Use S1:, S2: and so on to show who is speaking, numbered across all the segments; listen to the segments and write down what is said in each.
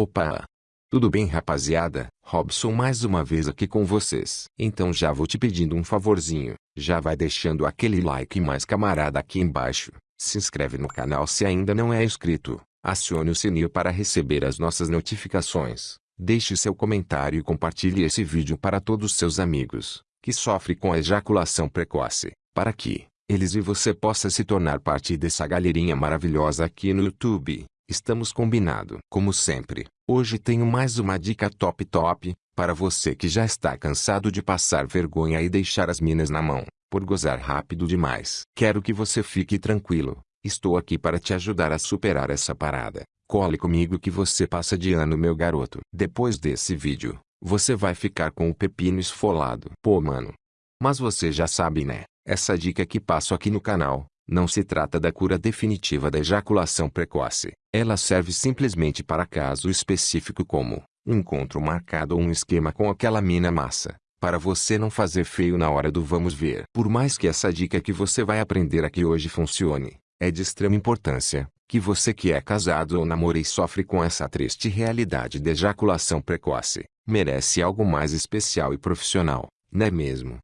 S1: Opa! Tudo bem rapaziada? Robson mais uma vez aqui com vocês. Então já vou te pedindo um favorzinho, já vai deixando aquele like mais camarada aqui embaixo. Se inscreve no canal se ainda não é inscrito. Acione o sininho para receber as nossas notificações. Deixe seu comentário e compartilhe esse vídeo para todos seus amigos, que sofrem com a ejaculação precoce, para que eles e você possa se tornar parte dessa galerinha maravilhosa aqui no YouTube. Estamos combinado. Como sempre, hoje tenho mais uma dica top top, para você que já está cansado de passar vergonha e deixar as minas na mão, por gozar rápido demais. Quero que você fique tranquilo, estou aqui para te ajudar a superar essa parada. Cole comigo que você passa de ano meu garoto. Depois desse vídeo, você vai ficar com o pepino esfolado. Pô mano. Mas você já sabe né, essa dica que passo aqui no canal, não se trata da cura definitiva da ejaculação precoce. Ela serve simplesmente para caso específico como um encontro marcado ou um esquema com aquela mina massa, para você não fazer feio na hora do vamos ver. Por mais que essa dica que você vai aprender aqui hoje funcione, é de extrema importância que você que é casado ou namora e sofre com essa triste realidade de ejaculação precoce, merece algo mais especial e profissional, não é mesmo?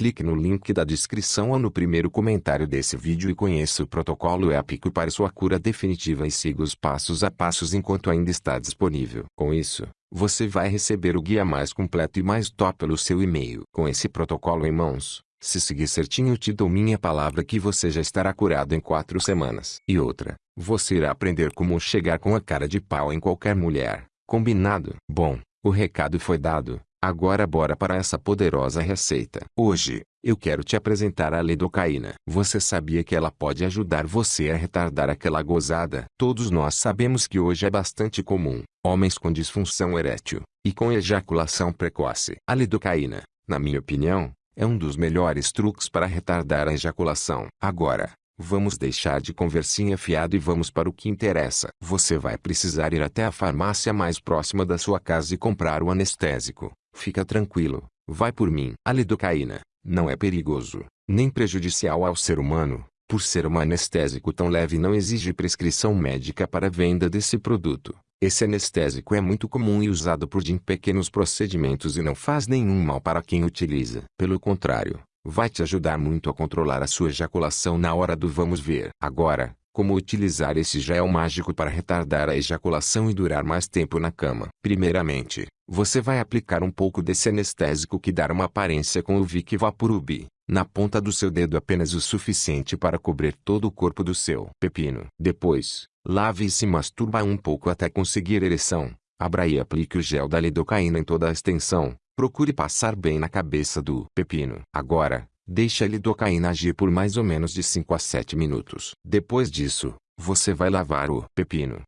S1: Clique no link da descrição ou no primeiro comentário desse vídeo e conheça o protocolo épico para sua cura definitiva e siga os passos a passos enquanto ainda está disponível. Com isso, você vai receber o guia mais completo e mais top pelo seu e-mail. Com esse protocolo em mãos, se seguir certinho te dou minha palavra que você já estará curado em quatro semanas. E outra, você irá aprender como chegar com a cara de pau em qualquer mulher. Combinado? Bom, o recado foi dado. Agora bora para essa poderosa receita. Hoje, eu quero te apresentar a lidocaína. Você sabia que ela pode ajudar você a retardar aquela gozada? Todos nós sabemos que hoje é bastante comum, homens com disfunção erétil, e com ejaculação precoce. A lidocaína, na minha opinião, é um dos melhores truques para retardar a ejaculação. Agora, Vamos deixar de conversinha fiado e vamos para o que interessa. Você vai precisar ir até a farmácia mais próxima da sua casa e comprar o anestésico. Fica tranquilo, vai por mim. A lidocaína não é perigoso, nem prejudicial ao ser humano, por ser um anestésico tão leve não exige prescrição médica para a venda desse produto. Esse anestésico é muito comum e usado por em pequenos procedimentos e não faz nenhum mal para quem utiliza. Pelo contrário, vai te ajudar muito a controlar a sua ejaculação na hora do vamos ver. Agora, como utilizar esse gel mágico para retardar a ejaculação e durar mais tempo na cama? Primeiramente, você vai aplicar um pouco desse anestésico que dá uma aparência com o Vic Vaporub, na ponta do seu dedo apenas o suficiente para cobrir todo o corpo do seu pepino. Depois, lave e se masturba um pouco até conseguir ereção. Abra e aplique o gel da lidocaína em toda a extensão, Procure passar bem na cabeça do pepino. Agora, deixe a lidocaína agir por mais ou menos de 5 a 7 minutos. Depois disso, você vai lavar o pepino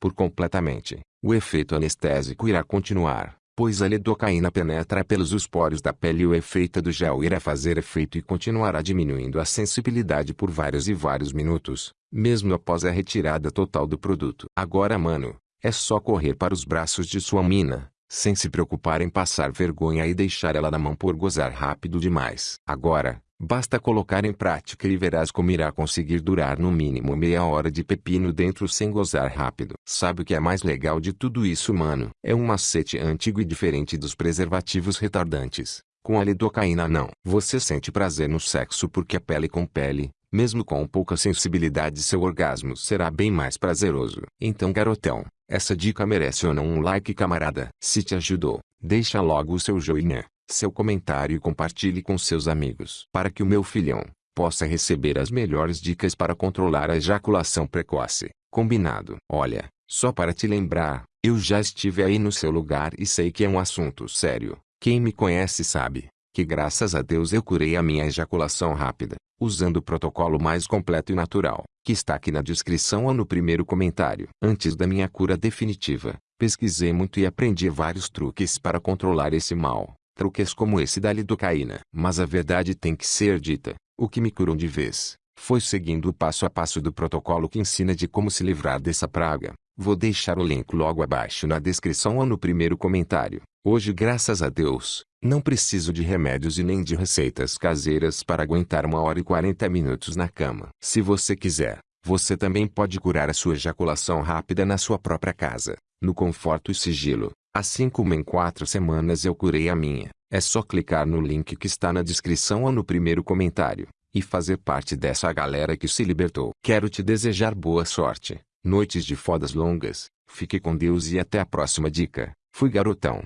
S1: por completamente. O efeito anestésico irá continuar, pois a lidocaína penetra pelos poros da pele e o efeito do gel irá fazer efeito e continuará diminuindo a sensibilidade por vários e vários minutos, mesmo após a retirada total do produto. Agora mano, é só correr para os braços de sua mina, sem se preocupar em passar vergonha e deixar ela na mão por gozar rápido demais. Agora, basta colocar em prática e verás como irá conseguir durar no mínimo meia hora de pepino dentro sem gozar rápido. Sabe o que é mais legal de tudo isso mano? É um macete antigo e diferente dos preservativos retardantes. Com a lidocaína não. Você sente prazer no sexo porque é pele com pele, mesmo com pouca sensibilidade seu orgasmo será bem mais prazeroso. Então garotão, essa dica merece ou não um like camarada. Se te ajudou, deixa logo o seu joinha, seu comentário e compartilhe com seus amigos. Para que o meu filhão possa receber as melhores dicas para controlar a ejaculação precoce. Combinado? Olha, só para te lembrar, eu já estive aí no seu lugar e sei que é um assunto sério. Quem me conhece sabe que graças a Deus eu curei a minha ejaculação rápida, usando o protocolo mais completo e natural que está aqui na descrição ou no primeiro comentário. Antes da minha cura definitiva, pesquisei muito e aprendi vários truques para controlar esse mal. Truques como esse da lidocaína. Mas a verdade tem que ser dita. O que me curou de vez, foi seguindo o passo a passo do protocolo que ensina de como se livrar dessa praga. Vou deixar o link logo abaixo na descrição ou no primeiro comentário. Hoje, graças a Deus, não preciso de remédios e nem de receitas caseiras para aguentar uma hora e 40 minutos na cama. Se você quiser, você também pode curar a sua ejaculação rápida na sua própria casa, no conforto e sigilo. Assim como em quatro semanas eu curei a minha, é só clicar no link que está na descrição ou no primeiro comentário e fazer parte dessa galera que se libertou. Quero te desejar boa sorte noites de fodas longas, fique com Deus e até a próxima dica. Fui garotão.